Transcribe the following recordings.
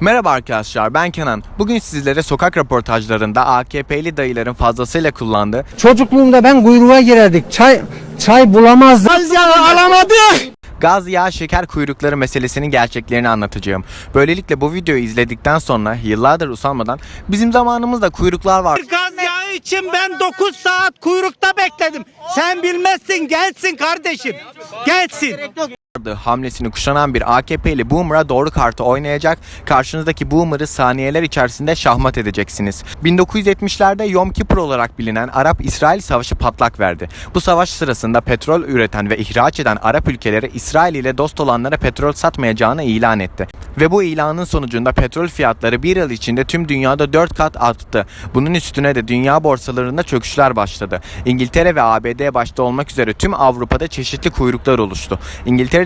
Merhaba arkadaşlar ben Kenan. Bugün sizlere sokak röportajlarında AKP'li dayıların fazlasıyla kullandığı Çocukluğumda ben kuyruğa girerdik. Çay çay bulamazdık. alamadık. gaz yağı şeker kuyrukları meselesinin gerçeklerini anlatacağım. Böylelikle bu videoyu izledikten sonra yıllardır usanmadan bizim zamanımızda kuyruklar var. Gaz yağı için ben 9 saat kuyrukta bekledim. Sen bilmezsin gelsin kardeşim. Gelsin. Hamlesini kuşanan bir AKP'li Boomer'a doğru kartı oynayacak, karşınızdaki Boomer'ı saniyeler içerisinde şahmat edeceksiniz. 1970'lerde Yom Kippur olarak bilinen Arap-İsrail Savaşı patlak verdi. Bu savaş sırasında petrol üreten ve ihraç eden Arap ülkeleri İsrail ile dost olanlara petrol satmayacağını ilan etti. Ve bu ilanın sonucunda petrol fiyatları bir yıl içinde tüm dünyada 4 kat arttı. Bunun üstüne de dünya borsalarında çöküşler başladı. İngiltere ve ABD başta olmak üzere tüm Avrupa'da çeşitli kuyruklar oluştu.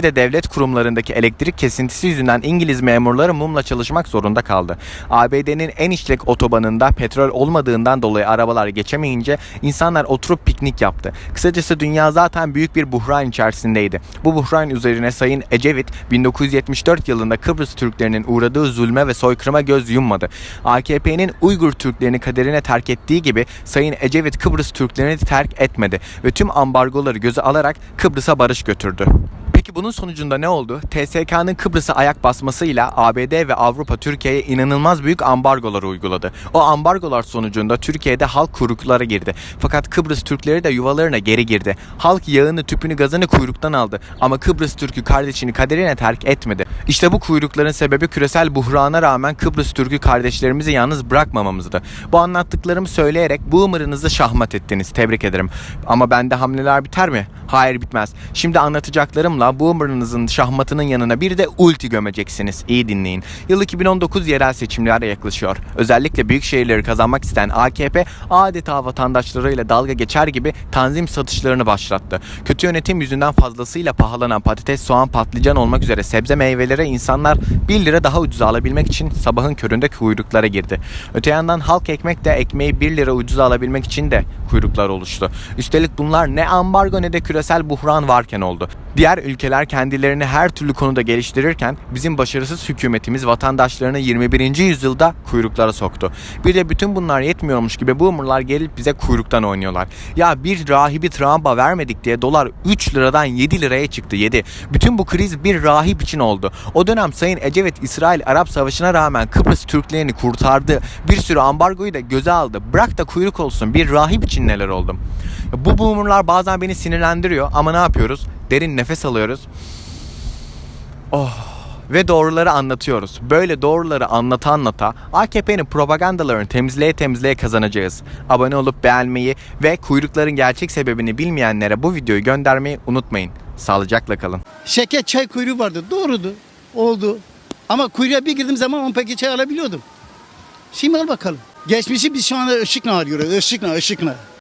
İngiltere'de devlet kurumlarındaki elektrik kesintisi yüzünden İngiliz memurları mumla çalışmak zorunda kaldı. ABD'nin en işlek otobanında petrol olmadığından dolayı arabalar geçemeyince insanlar oturup piknik yaptı. Kısacası dünya zaten büyük bir buhran içerisindeydi. Bu buhran üzerine Sayın Ecevit 1974 yılında Kıbrıs Türklerinin uğradığı zulme ve soykırıma göz yummadı. AKP'nin Uygur Türklerini kaderine terk ettiği gibi Sayın Ecevit Kıbrıs Türklerini terk etmedi ve tüm ambargoları göze alarak Kıbrıs'a barış götürdü. Peki bunun sonucunda ne oldu? TSK'nın Kıbrıs'a ayak basmasıyla ABD ve Avrupa Türkiye'ye inanılmaz büyük ambargolar uyguladı. O ambargolar sonucunda Türkiye'de halk kuyruklara girdi. Fakat Kıbrıs Türkleri de yuvalarına geri girdi. Halk yağını, tüpünü, gazını kuyruktan aldı. Ama Kıbrıs Türk'ü kardeşini kaderine terk etmedi. İşte bu kuyrukların sebebi küresel buhrana rağmen Kıbrıs Türk'ü kardeşlerimizi yalnız bırakmamamızdı. Bu anlattıklarımı söyleyerek boomer'ınızı şahmat ettiniz. Tebrik ederim. Ama bende hamleler biter mi? Hayır bitmez. Şimdi anlatacaklarımla boomer'ınızın şahmatının yanına bir de ulti gömeceksiniz. İyi dinleyin. Yıl 2019 yerel seçimler yaklaşıyor. Özellikle büyük şehirleri kazanmak isteyen AKP adeta vatandaşlarıyla dalga geçer gibi tanzim satışlarını başlattı. Kötü yönetim yüzünden fazlasıyla pahalanan patates, soğan, patlıcan olmak üzere sebze meyvelere insanlar 1 lira daha ucuza alabilmek için sabahın köründe kuyruklara girdi. Öte yandan halk ekmek de ekmeği 1 lira ucuza alabilmek için de kuyruklar oluştu. Üstelik bunlar ne ambargo ne de küresel buhran varken oldu. Diğer ülkeler kendilerini her türlü konuda geliştirirken bizim başarısız hükümetimiz vatandaşlarını 21. yüzyılda kuyruklara soktu. Bir de bütün bunlar yetmiyormuş gibi boomerlar gelip bize kuyruktan oynuyorlar. Ya bir rahibi travma vermedik diye dolar 3 liradan 7 liraya çıktı 7. Bütün bu kriz bir rahip için oldu. O dönem Sayın Ecevit İsrail-Arap Savaşı'na rağmen Kıbrıs Türklerini kurtardı. Bir sürü ambargoyu da göze aldı. Bırak da kuyruk olsun bir rahip için neler oldu. Bu boomerlar bazen beni sinirlendiriyor ama ne yapıyoruz? Derin nefes alıyoruz. Oh ve doğruları anlatıyoruz. Böyle doğruları anlata anlata AKP'nin propagandalarını temizleye temizleye kazanacağız. Abone olup beğenmeyi ve kuyrukların gerçek sebebini bilmeyenlere bu videoyu göndermeyi unutmayın. Sağlıcakla kalın. Şeker çay kuyruğu vardı. Doğrudu. Oldu. Ama kuyruğa bir girdiğim zaman 10 paket çay alabiliyordum. Şimdi al bakalım. Geçmişi biz şu anda ışıkla arıyoruz. Işıkla, ışıkla.